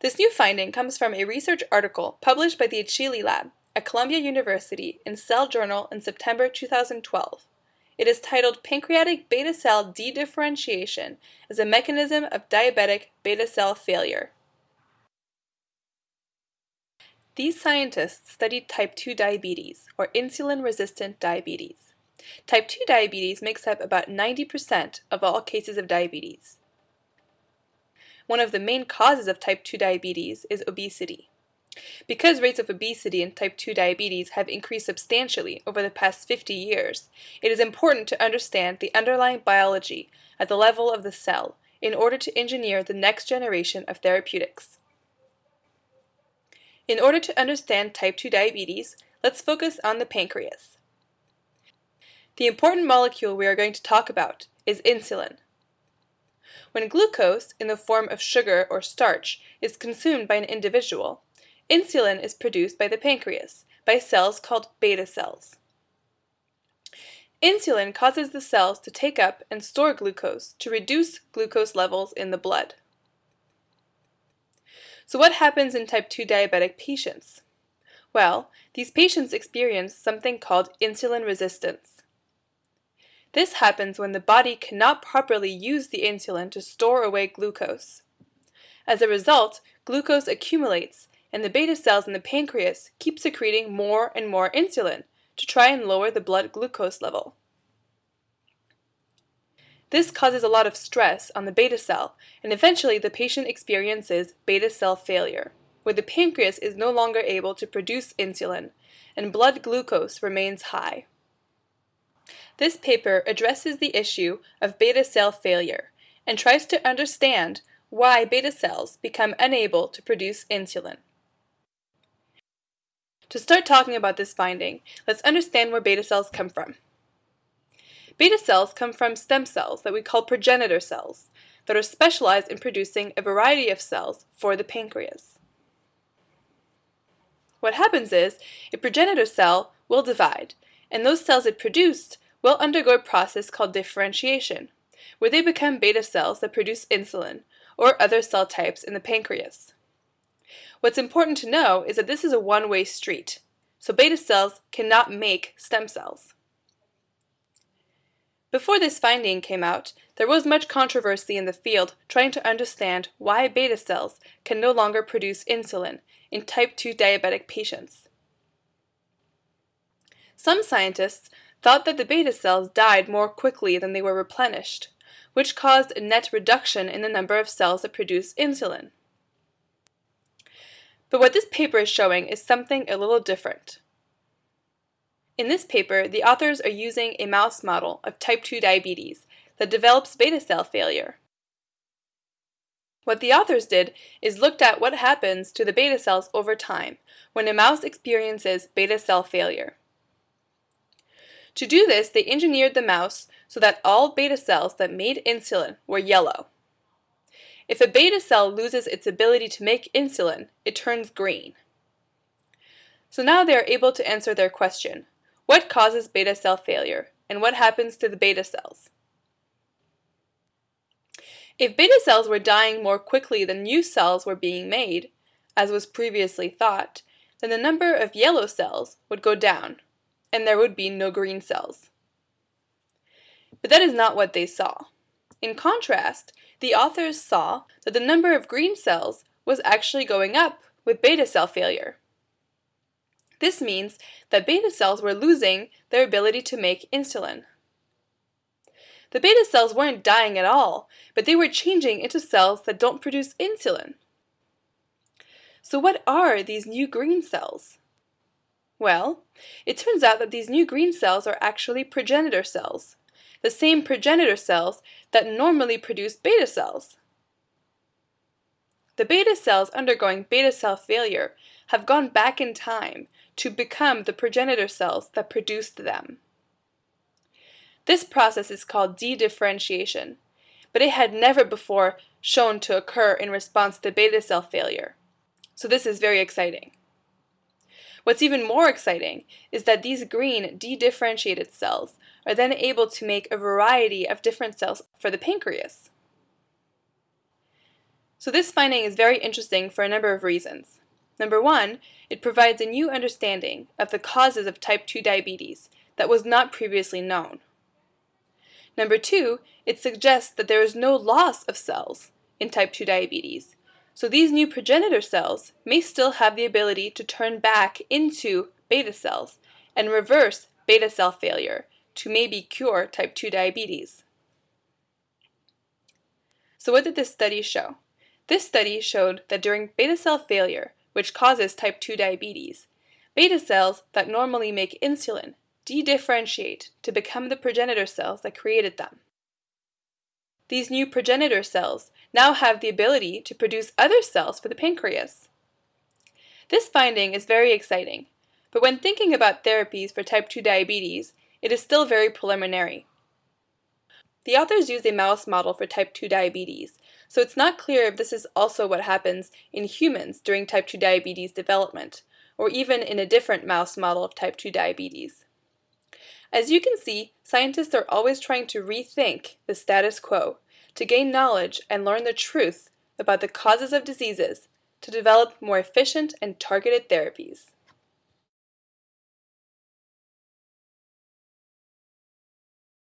This new finding comes from a research article published by the Accili Lab at Columbia University in Cell Journal in September 2012. It is titled Pancreatic Beta Cell Dedifferentiation as a Mechanism of Diabetic Beta Cell Failure. These scientists studied type 2 diabetes, or insulin-resistant diabetes. Type 2 diabetes makes up about 90% of all cases of diabetes. One of the main causes of type 2 diabetes is obesity. Because rates of obesity and type 2 diabetes have increased substantially over the past 50 years, it is important to understand the underlying biology at the level of the cell in order to engineer the next generation of therapeutics. In order to understand type 2 diabetes, let's focus on the pancreas. The important molecule we are going to talk about is insulin. When glucose, in the form of sugar or starch, is consumed by an individual, insulin is produced by the pancreas, by cells called beta cells. Insulin causes the cells to take up and store glucose to reduce glucose levels in the blood. So what happens in type 2 diabetic patients? Well, these patients experience something called insulin resistance. This happens when the body cannot properly use the insulin to store away glucose. As a result, glucose accumulates and the beta cells in the pancreas keep secreting more and more insulin to try and lower the blood glucose level. This causes a lot of stress on the beta cell, and eventually the patient experiences beta cell failure, where the pancreas is no longer able to produce insulin, and blood glucose remains high. This paper addresses the issue of beta cell failure and tries to understand why beta cells become unable to produce insulin. To start talking about this finding, let's understand where beta cells come from. Beta cells come from stem cells that we call progenitor cells that are specialized in producing a variety of cells for the pancreas. What happens is a progenitor cell will divide, and those cells it produced will undergo a process called differentiation, where they become beta cells that produce insulin or other cell types in the pancreas. What's important to know is that this is a one-way street, so beta cells cannot make stem cells. Before this finding came out, there was much controversy in the field trying to understand why beta cells can no longer produce insulin in type 2 diabetic patients. Some scientists thought that the beta cells died more quickly than they were replenished, which caused a net reduction in the number of cells that produce insulin. But what this paper is showing is something a little different. In this paper, the authors are using a mouse model of type 2 diabetes that develops beta cell failure. What the authors did is looked at what happens to the beta cells over time when a mouse experiences beta cell failure. To do this, they engineered the mouse so that all beta cells that made insulin were yellow. If a beta cell loses its ability to make insulin, it turns green. So now they are able to answer their question, what causes beta cell failure, and what happens to the beta cells? If beta cells were dying more quickly than new cells were being made, as was previously thought, then the number of yellow cells would go down, and there would be no green cells. But that is not what they saw. In contrast, the authors saw that the number of green cells was actually going up with beta cell failure. This means that beta cells were losing their ability to make insulin. The beta cells weren't dying at all, but they were changing into cells that don't produce insulin. So what are these new green cells? Well, it turns out that these new green cells are actually progenitor cells, the same progenitor cells that normally produce beta cells. The beta cells undergoing beta cell failure have gone back in time to become the progenitor cells that produced them. This process is called dedifferentiation, but it had never before shown to occur in response to beta cell failure. So this is very exciting. What's even more exciting is that these green dedifferentiated cells are then able to make a variety of different cells for the pancreas. So this finding is very interesting for a number of reasons. Number one, it provides a new understanding of the causes of type 2 diabetes that was not previously known. Number two, it suggests that there is no loss of cells in type 2 diabetes, so these new progenitor cells may still have the ability to turn back into beta cells and reverse beta cell failure to maybe cure type 2 diabetes. So what did this study show? This study showed that during beta cell failure, which causes type 2 diabetes, beta cells that normally make insulin dedifferentiate to become the progenitor cells that created them. These new progenitor cells now have the ability to produce other cells for the pancreas. This finding is very exciting, but when thinking about therapies for type 2 diabetes, it is still very preliminary. The authors use a mouse model for type 2 diabetes, so it's not clear if this is also what happens in humans during type 2 diabetes development, or even in a different mouse model of type 2 diabetes. As you can see, scientists are always trying to rethink the status quo to gain knowledge and learn the truth about the causes of diseases to develop more efficient and targeted therapies.